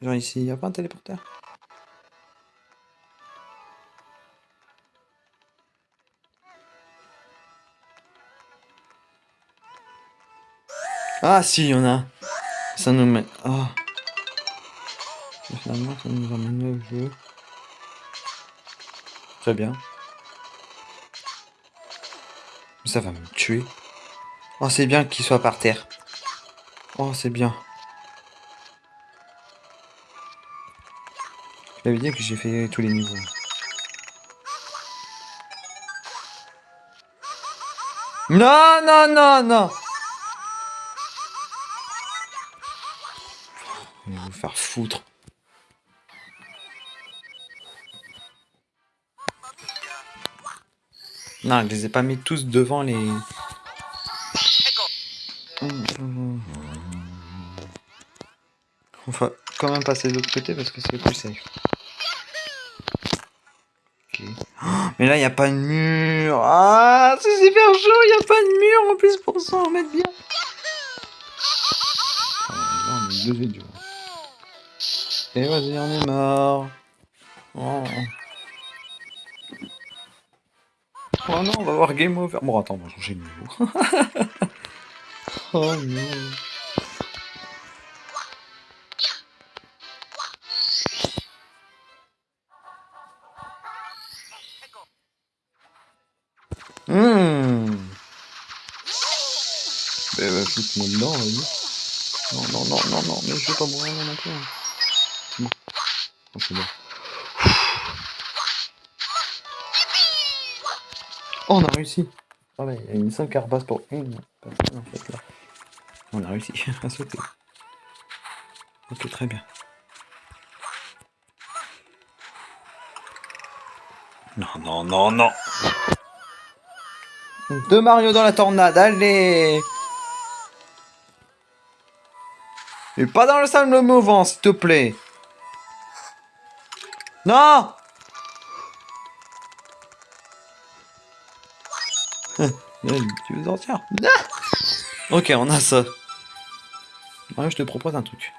Genre ici, il n'y a pas un téléporteur. Ah si, il y en a. Ça nous met... Oh. Finalement, ça nous emmène au jeu. Très bien. Ça va me tuer. Oh, c'est bien qu'il soit par terre. Oh, c'est bien. Je dit que j'ai fait tous les niveaux. Non, non, non, non foutre. Non, je les ai pas mis tous devant les... On va quand même passer de l'autre côté parce que c'est le plus safe. Oh, mais là, il n'y a pas de mur. Ah, c'est super chaud, il n'y a pas de mur en plus pour s'en remettre bien. Ah, là, on est deux idiots. Et vas-y, on est mort. Oh. Oh non, on va voir game over. Bon, attends, on va changer de niveau. oh non. Hum. Eh ben, foute-moi dedans, vas-y. Non, non, non, non, non, mais je vais pas mourir non. Oh, on a réussi. Ah il y a une 5 carapace pour une en fait là. On a réussi à sauter. Ok, très bien. Non, non, non, non. Deux Mario dans la tornade, allez Et pas dans le sable mouvant, s'il te plaît. Non Tu veux sortir Ah Ok, on a ça. Mario, je te propose un truc.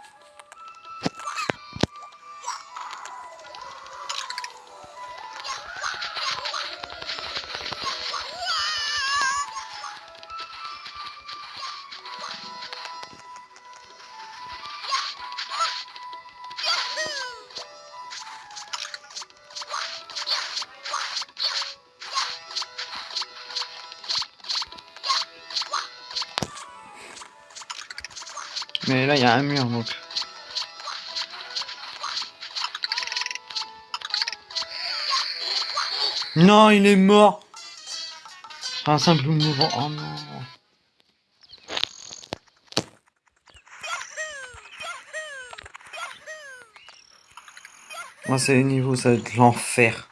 Il est mort Un simple mouvement. Oh non Moi, c'est les niveaux, ça va être l'enfer.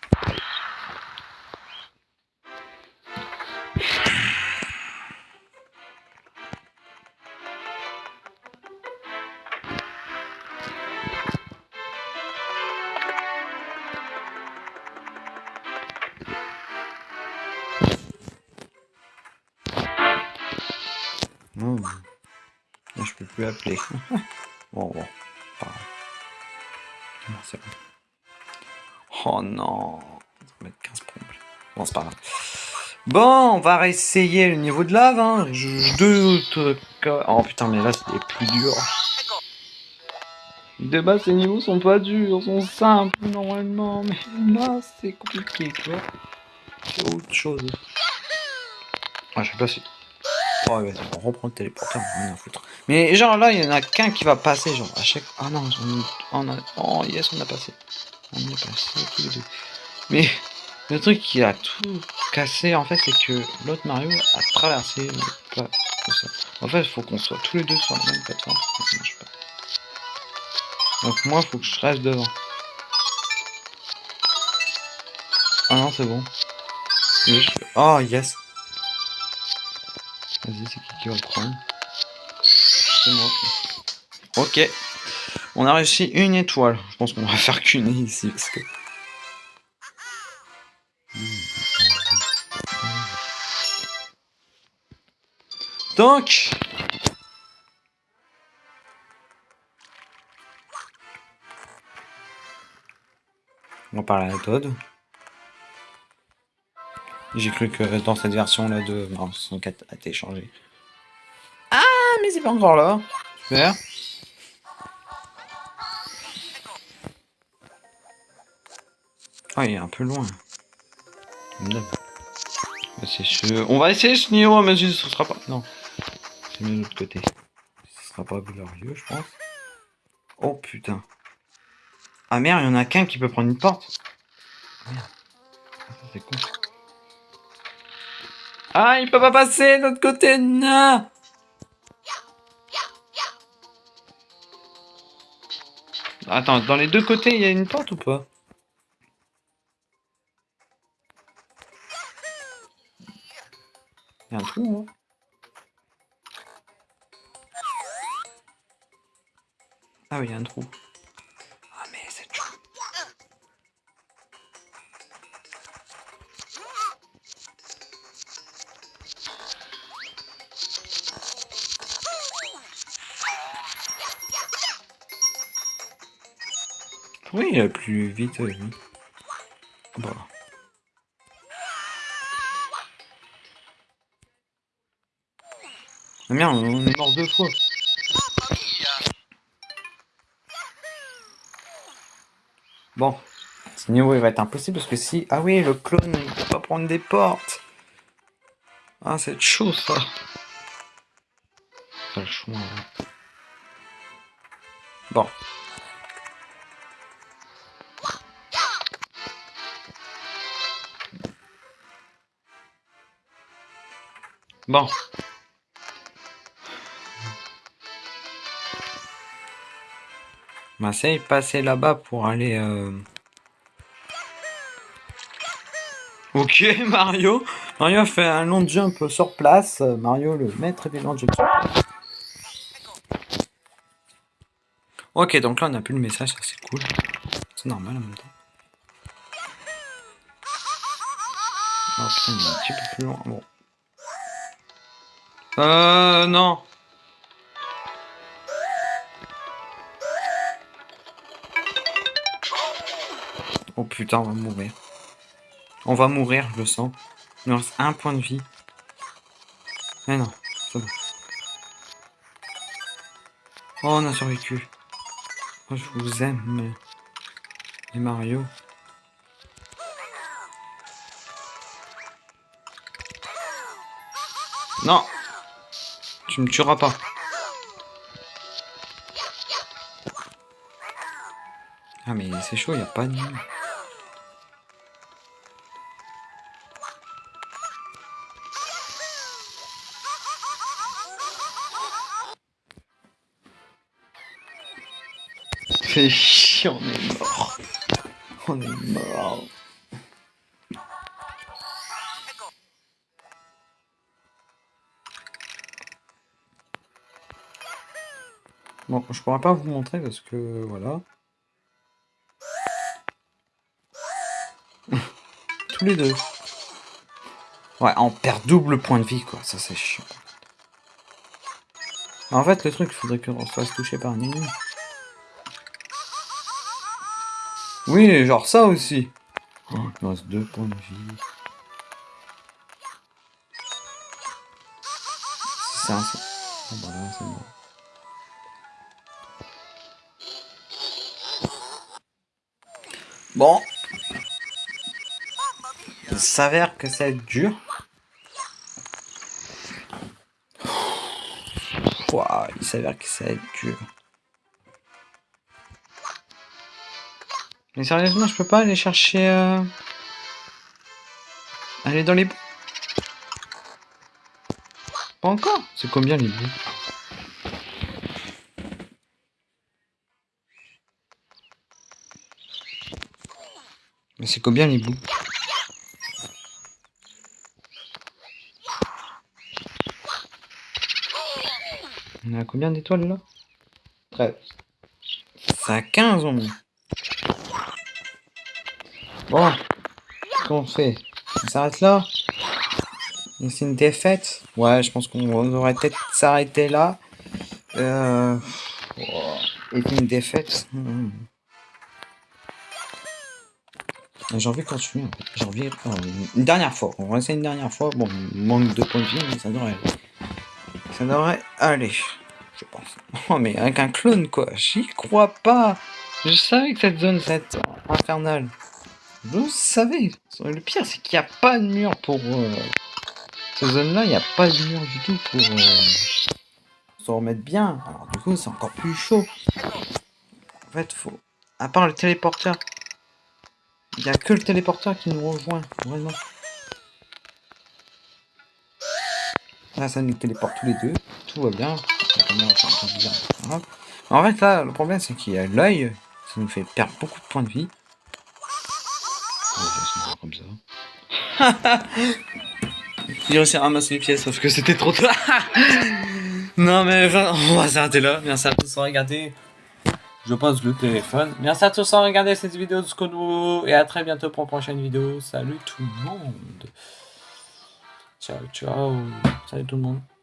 On va réessayer le niveau de lave. Hein. Je doute que... Oh putain, mais là, c'est plus dur. De base, ces niveaux sont pas durs, sont simples normalement. Mais là, c'est compliqué, tu vois. Autre chose. Ah, je sais pas si... Oh, vas-y, on reprend le téléporteur, on rien à foutre. Mais genre là, il y en a qu'un qui va passer, genre à chaque... Ah non, on a... Oh yes, on a passé. On est passé les deux. Mais le truc qui a tout cassé, en fait, c'est que l'autre Mario a traversé le ça. En fait, il faut qu'on soit tous les deux sur la même plateforme. Ça marche pas. Donc moi, il faut que je reste devant. Ah non, c'est bon. Oh, yes. Vas-y, c'est qui qui va prendre? C'est moi. Ok. On a réussi une étoile. Je pense qu'on va faire qu'une ici. Donc... On parle à la Todd. J'ai cru que dans cette version-là de Mario 64 a été changé. Ah, mais c'est pas encore là. Super. Ah, il est un peu loin. C'est sûr. On va essayer ce niveau, mais ce sera pas... Non. De l'autre côté. Ce sera pas glorieux, je pense. Oh, putain. Ah merde, il y en a qu'un qui peut prendre une porte. C'est con. Ah, il peut pas passer de l'autre côté, non Attends, dans les deux côtés, il y a une porte ou pas? Il y a un trou, Ah oui, il y a un trou. Oui, il a plus vite, oui. Bah. Ah merde, on est mort deux fois. Bon, ce niveau il va être impossible parce que si... Ah oui, le clone, il peut pas prendre des portes. Ah, c'est chaud ça. Ça le Bon. Bon. Va passer là-bas pour aller... Euh, ok, Mario. Mario fait un long jump sur place. Mario, le maître des long jump. Ok, donc là, on a plus le message, ça c'est cool. C'est normal en même temps. Oh putain, est un petit peu plus loin. Bon. Euh, non. Oh putain, on va mourir. On va mourir, je le sens. Il nous reste un point de vie. Mais non, c'est bon. Oh, on a survécu. Oh, je vous aime, les Mario. Non tu me tueras pas. Ah mais c'est chaud, il a pas de... on est mort. On est mort. Bon, je pourrais pas vous montrer parce que voilà. Tous les deux. Ouais, on perd double point de vie, quoi. Ça, c'est chiant. En fait, le truc, il faudrait qu'on se fasse toucher par un ennemi. Oui, genre ça aussi. Oh, deux points de vie. C'est. Voilà, c'est bon. Il s'avère que c'est dur. Ouah, il s'avère que ça va être dur. Mais sérieusement, je peux pas aller chercher... Euh... Aller dans les bouts Pas encore. C'est combien les bouts Mais c'est combien les bouts On a combien d'étoiles là? 13. Ça a 15 au moins. Bon, qu'on fait On s'arrête là C'est une défaite Ouais, je pense qu'on aurait peut-être s'arrêter là. Euh... Et une défaite. Hmm. J'ai envie de continuer. J'ai envie... Euh, une dernière fois. On va essayer une dernière fois. Bon, manque de points de vie, mais ça devrait... Ça devrait aller. Je pense. Oh, mais avec un clone, quoi. J'y crois pas. Je savais que cette zone, cette infernale. Je savais. Le pire, c'est qu'il n'y a pas de mur pour... Euh... Cette zone-là, il n'y a pas de mur du tout pour... Euh... Se remettre bien. Alors du coup, c'est encore plus chaud. En fait, faut... À part le téléporteur. Il n'y a que le téléporteur qui nous rejoint. Vraiment. Là, ça nous téléporte tous les deux. Tout va bien. En fait, là, le problème, c'est qu'il y a l'œil. Ça nous fait perdre beaucoup de points de vie J'ai réussi à ramasser les pièces sauf que c'était trop tard. non mais on va s'arrêter là. Merci à tous d'avoir regardé. Je pose le téléphone. Merci à tous d'avoir regardé cette vidéo de Skono et à très bientôt pour une prochaine vidéo. Salut tout le monde. Ciao ciao. Salut tout le monde.